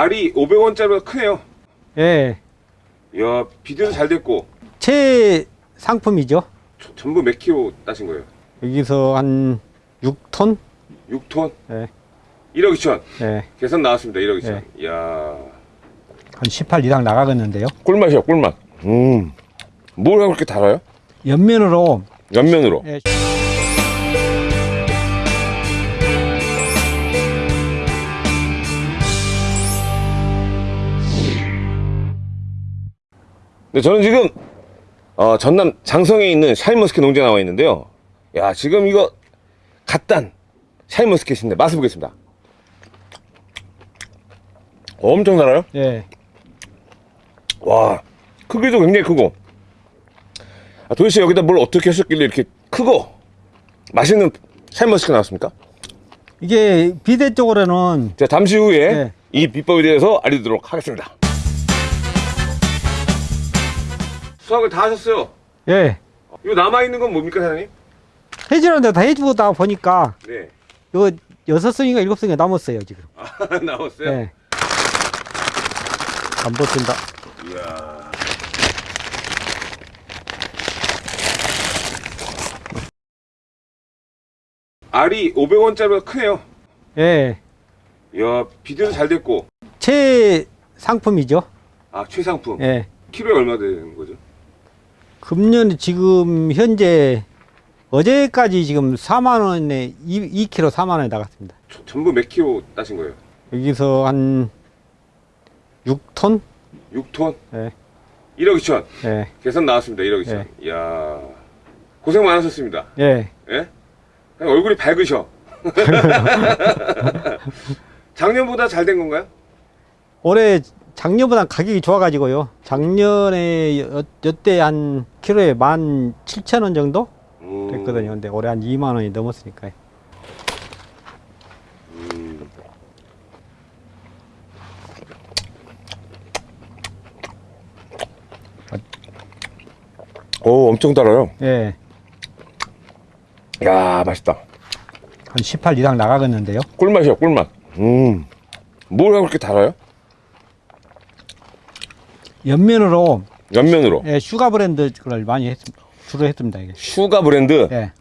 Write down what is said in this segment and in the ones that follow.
알이 500원짜리보다 크네요. 예. 이야, 비대도 잘 됐고, 최 상품이죠. 저- 전부 몇 킬로 따신 거예요? 여기서 한 6톤? 6톤? 예. 1억 2천. 예. 계산 나왔습니다. 1억 2천. 네. 이야. 한 18 이상 나가겠는데요. 꿀맛이야, 꿀맛. 음. 뭘 그렇게 달아요? 옆면으로 옆면으로. 예, 네, 저는 지금 어, 전남 장성에 있는 샤인머스켓 농장에 나와 있는데요. 야, 지금 이거 갓 딴 샤인머스켓인데 맛을 보겠습니다. 엄청 달아요. 예. 와, 크기도 굉장히 크고. 아, 도대체 여기다 뭘 어떻게 하셨길래 이렇게 크고 맛있는 샤인머스켓 나왔습니까? 이게 비대 쪽으로는 자, 잠시 후에 네. 이 비법에 대해서 알려드리도록 하겠습니다. 수학을 다 하셨어요. 예. 이거 남아있는 건 뭡니까, 사장님? 해지는데 다 해주다 보니까 네. 요 여섯 승인가 일곱 승이 남았어요 지금. 아, 나왔어요? 예. 안 버틴다. 이야. 알이 500원짜리보다 크네요. 예. 이야, 비대도 잘 됐고. 최 상품이죠. 아, 최상품. 예. 키로에 얼마 되는 거죠? 금년 지금 현재 어제까지 지금 4만 원에 2, 2kg 4만 원에 나갔습니다. 저- 전부 몇 킬로 따신 거예요? 여기서 한 6톤? 6톤? 예. 1억 2천. 예. 계산 나왔습니다. 1억 2천. 이야. 고생 많으셨습니다. 예. 예? 그냥 얼굴이 밝으셔. 작년보다 잘 된 건가요? 올해 작년보다 가격이 좋아가지고요. 작년에 여, 여때 한 키로에 17,000원 정도 음, 됐거든요. 근데 올해 한 2만 원이 넘었으니까요. 음. 오, 엄청 달아요. 예. 야, 맛있다. 한 18 이상 나가겠는데요. 꿀맛이야, 꿀맛. 음. 뭘 그렇게 달아요? 엽면으로 엽면으로. 예, 슈가 브랜드를 많이 했, 주로 했습니다. 이게. 슈가 브랜드. 예.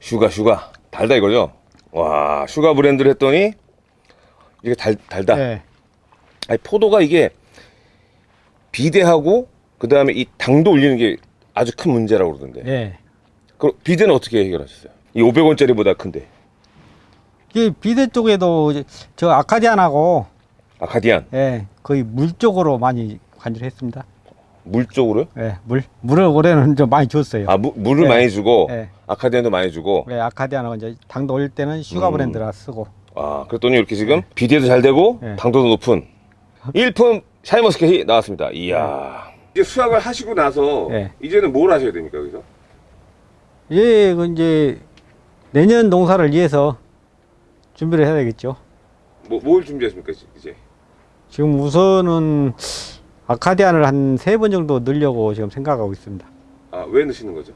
sugar, sugar. 달다 이거죠? 와, 슈가 브랜드를 했더니 이게 달, 달다. 예. 아니, 포도가 이게 비대하고 그 다음에 이 당도 올리는 게 아주 큰 문제라고 그러던데. 예. 그럼 비대는 어떻게 해결하셨어요? 이 500원짜리보다 큰데. 이 비대 쪽에도 저 아카디안하고 아카디안. 예, 거의 물 쪽으로 많이 관리를 했습니다. 물 쪽으로요? 예, 물 물을 올해는 좀 많이 줬어요. 아, 무- 물을 네. 많이 주고 예. 아카디안도 많이 주고. 예, 아카디안하고 이제 당도 올릴 때는 슈가 음. 브랜드를 쓰고 아, 그랬더니 이렇게 지금 비대도 잘 되고 네. 당도도 높은 일품 샤이머스켓이 나왔습니다. 이야. 이제 수확을 하시고 나서 네. 이제는 뭘 하셔야 됩니까, 여기서? 예, 그 이제 내년 농사를 위해서 준비를 해야 되겠죠. 뭐, 뭘 준비하십니까, 이제? 지금 우선은 아카디안을 한 세 번 정도 넣으려고 지금 생각하고 있습니다. 아, 왜 넣으시는 거죠?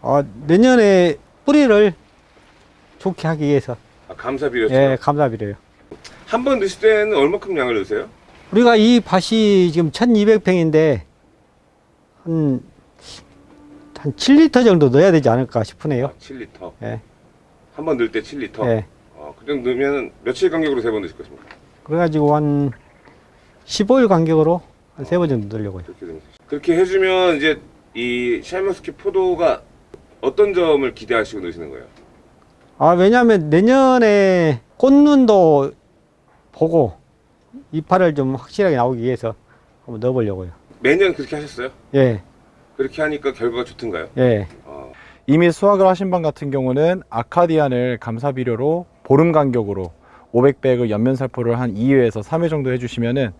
아, 내년에 뿌리를 좋게 하기 위해서 아, 감사 비료죠. 예, 감사비료요. 한 번 넣으실 때는 얼마큼 양을 넣으세요? 우리가 이 밭이 지금 1200평인데 한, 한 7리터 정도 넣어야 되지 않을까 싶으네요. 아, 7리터. 예, 한 번 넣을 때 7리터. 예. 어, 그 정도 넣으면 며칠 간격으로 세 번 넣으실 것입니까? 그래가지고 한 15일 간격으로 한 세 번 정도 넣으려고요. 그렇게 해주면 이제 이 샤인머스켓 포도가 어떤 점을 기대하시고 넣으시는 거예요? 아, 왜냐면 내년에 꽃눈도 보고 이파를 좀 확실하게 나오기 위해서 한번 넣어보려고요. 매년 그렇게 하셨어요? 예, 그렇게 하니까 결과가 좋던가요? 예. 어, 이미 수확을 하신 방 같은 경우는 아카디안을 감사 비료로 보름 간격으로 500백의 연면 살포를 한 2회에서 3회 정도 해주시면은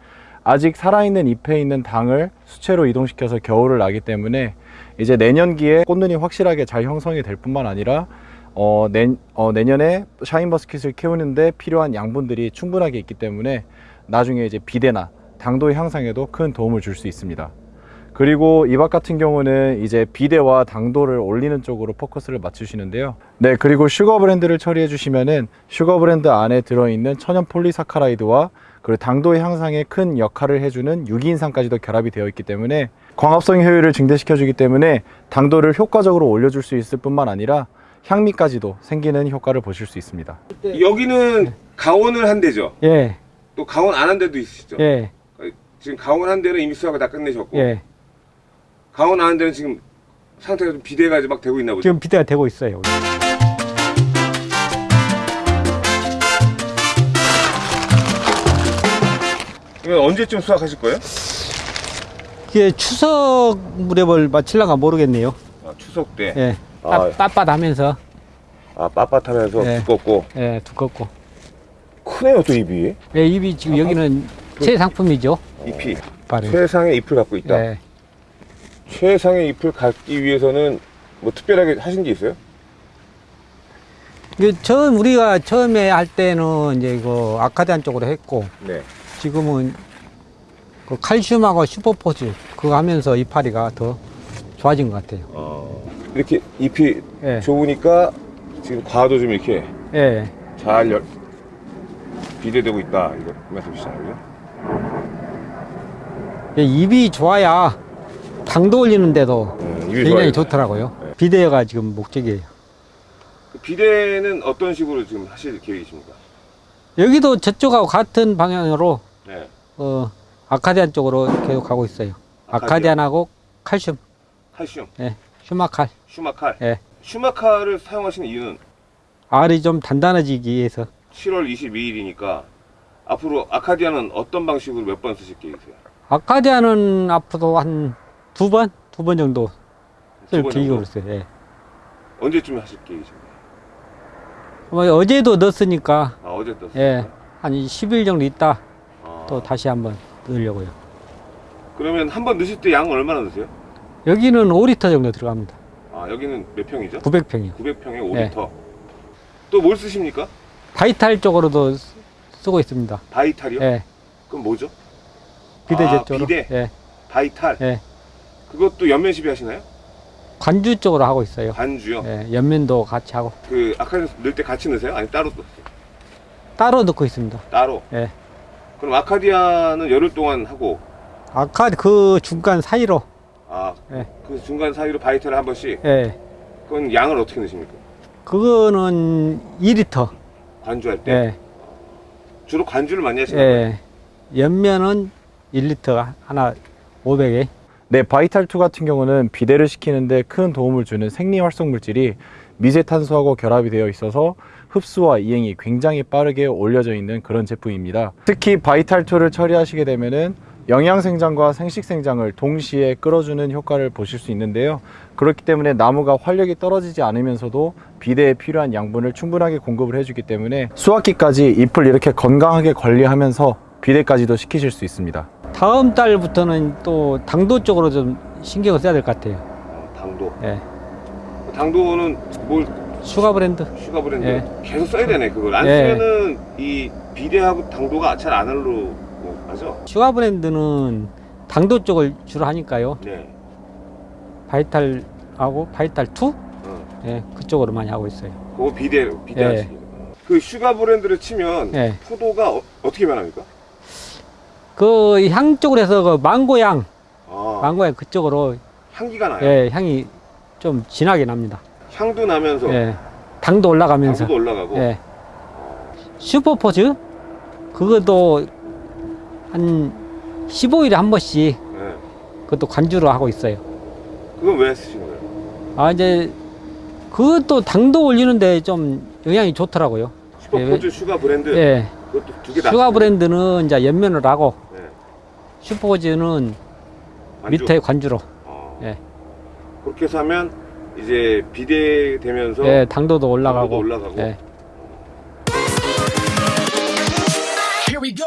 아직 살아있는 잎에 있는 당을 수채로 이동시켜서 겨울을 나기 때문에 이제 내년기에 꽃눈이 확실하게 잘 형성이 될 뿐만 아니라 어, 내, 어, 내년에 샤인머스켓을 키우는데 필요한 양분들이 충분하게 있기 때문에 나중에 이제 비대나 당도 향상에도 큰 도움을 줄 수 있습니다. 그리고 이밭 같은 경우는 이제 비대와 당도를 올리는 쪽으로 포커스를 맞추시는데요. 네, 그리고 슈거 브랜드를 처리해 주시면은 슈거 브랜드 안에 들어있는 천연 polysaccharide와 그리고 당도 향상에 큰 역할을 해주는 유기인산까지도 결합이 되어 있기 때문에 광합성 효율을 증대시켜 주기 때문에 당도를 효과적으로 올려줄 수 있을 뿐만 아니라 향미까지도 생기는 효과를 보실 수 있습니다. 여기는 강원을 한 데죠. 예, 또 강원 안한 데도 있으시죠. 예, 지금 강원 한 데는 이미 수확을 다 끝내셨고 예. 강원 안한 데는 지금 상태가 좀 비대가 막 되고 있나 보죠. 지금 비대가 되고 있어요. 이거 언제쯤 수확하실 거예요? 이게 추석 무렵을 마칠랑가 모르겠네요. 아, 추석 때. 예, 아. 빳- 빳빳하면서 아 빳빳하면서 네. 두껍고 예, 두껍고. 크네요 또 입이. 예, 입이 지금 여기는 새 상품이죠. 잎이 발을. 최상의 잎을 갖고 있다. 예. 최상의 잎을 갖기 위해서는 뭐 특별하게 하신 게 있어요? 그 처음 우리가 처음에 할 때는 이제 이거 아카디안 쪽으로 했고 네. 지금은 그 칼슘하고 슈퍼포즈 그거 하면서 이파리가 더 좋아진 것 같아요. 어, 이렇게 잎이 예, 좋으니까 지금 과도 좀 이렇게 예, 잘 열, 비대되고 있다 이거 말씀이시잖아요. 예, 입이 좋아야 당도 올리는데도 음, 굉장히 좋아요. 좋더라고요. 네. 비대가 지금 목적이에요. 그 비대는 어떤 식으로 지금 하실 계획이십니까? 여기도 저쪽하고 같은 방향으로 네. 어, 아카디안 쪽으로 계속 가고 있어요. 아카디안. 아카디안하고 칼슘, 칼슘, 예, 슈마칼, 슈마칼. 예. 슈마칼을 사용하시는 이유는 알이 좀 단단해지기 위해서 7월 22일이니까 앞으로 아카디아는 어떤 방식으로 몇 번 쓰실 계획이세요? 아카디안은 앞으로 한 두 번, 두 번 정도 쓸 두번 계획으로 정도? 있어요. 예. 언제쯤 하실 계획이십니까? 뭐 어제도 넣었으니까 아 어제 줬어요. 예, 한 10일 정도 있다 아, 또 다시 한번 넣으려고요. 그러면 한 번 넣으실 때 양은 얼마나 넣으세요? 여기는 5리터 정도 들어갑니다. 아 여기는 몇 평이죠? 900평이요. 900평에 네. 5리터. 또뭘 쓰십니까? 바이탈 쪽으로도 쓰- 쓰고 있습니다. 바이탈이요? 예, 그럼 뭐죠? 비대제 아, 쪽으로. 비대? 예, 바이탈. 예. 그것도 연면 시비 하시나요? 관주 쪽으로 하고 있어요. 반주요. 예, 연면도 같이 하고 그 아카디아 넣을 때 같이 넣으세요? 아니 따로 넣으세요? 따로 넣고 있습니다. 따로. 예. 그럼 아카디아는 열흘 동안 하고 아까 그 중간 사이로 아, 예. 그 중간 사이로 바이탈을 한 번씩 예, 그건 양을 어떻게 넣으십니까? 그거는 2리터. 관주할 때 예, 주로 관주를 많이 하시나요? 예. 연면은 1리터 하나 500에. 네, 바이탈2 같은 경우는 비대를 시키는데 큰 도움을 주는 생리 활성 물질이 미세탄소하고 결합이 되어 있어서 흡수와 이행이 굉장히 빠르게 올려져 있는 그런 제품입니다. 특히 바이탈2를 처리하시게 되면은 영양생장과 생식생장을 동시에 끌어주는 효과를 보실 수 있는데요. 그렇기 때문에 나무가 활력이 떨어지지 않으면서도 비대에 필요한 양분을 충분하게 공급을 해주기 때문에 수확기까지 잎을 이렇게 건강하게 관리하면서 비대까지도 시키실 수 있습니다. 다음 달부터는 또 당도 쪽으로 좀 신경을 써야 될 것 같아요. 어, 당도. 예. 당도는 뭘 슈가 브랜드. 슈가 브랜드 예. 계속 써야 되네 그걸 안 예. 쓰면은 이 비대하고 당도가 잘 안 올라 맞죠? 슈가 브랜드는 당도 쪽을 주로 하니까요. 네. 바이탈하고 바이탈 2? 어. 예, 그쪽으로 많이 하고 있어요. 그거 비대 비대 예. 그 슈가 브랜드를 치면 예. 포도가 어, 떻게 변합니까? 그 향 쪽으로 해서 그 망고향, 아, 망고향 그쪽으로 향기가 나요. 예, 향이 좀 진하게 납니다. 향도 나면서 예. 당도 올라가면서. 당도도 올라가고. 예. 슈퍼포즈 그것도 한 15일에 한 번씩 예. 그것도 관주로 하고 있어요. 그건 왜 쓰신 거예요? 아 이제 그것도 당도 올리는데 좀 영향이 좋더라고요. 슈퍼포즈 슈가 브랜드 예. 그것도 두개 다. 슈가? 브랜드는 이제 엽면을 하고 네. 슈퍼포즈는 관주? 밑에 관주로. 어. 예. 그렇게 해서 하면 이제 비대되면서 예, 당도도 올라가고. 당도도 올라가고. 예. Here we go.